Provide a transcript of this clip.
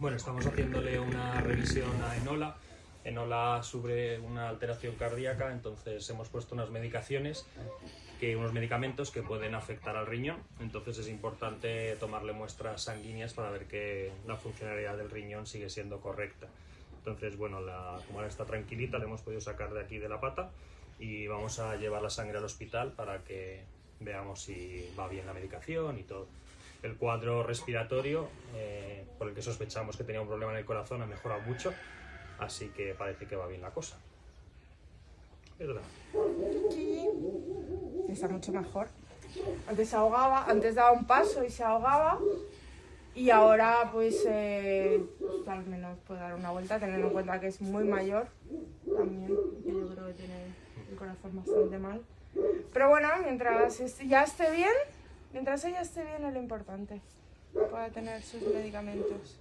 Bueno, estamos haciéndole una revisión a Enola. Enola sufre una alteración cardíaca, entonces hemos puesto unas medicaciones, que, unos medicamentos que pueden afectar al riñón. Entonces es importante tomarle muestras sanguíneas para ver que la funcionalidad del riñón sigue siendo correcta. Entonces, bueno, la, como ahora está tranquilita, le hemos podido sacar de aquí de la pata y vamos a llevar la sangre al hospital para que veamos si va bien la medicación y todo. El cuadro respiratorio, eh, por el que sospechamos que tenía un problema en el corazón, ha mejorado mucho, así que parece que va bien la cosa. ¿Verdad? Está mucho mejor. Antes se ahogaba, antes daba un paso y se ahogaba. Y ahora pues, eh, al menos puede dar una vuelta, teniendo en cuenta que es muy mayor también, yo creo que tiene el corazón bastante mal. Pero bueno, mientras ya esté bien, mientras ella esté bien es lo importante, pueda tener sus medicamentos.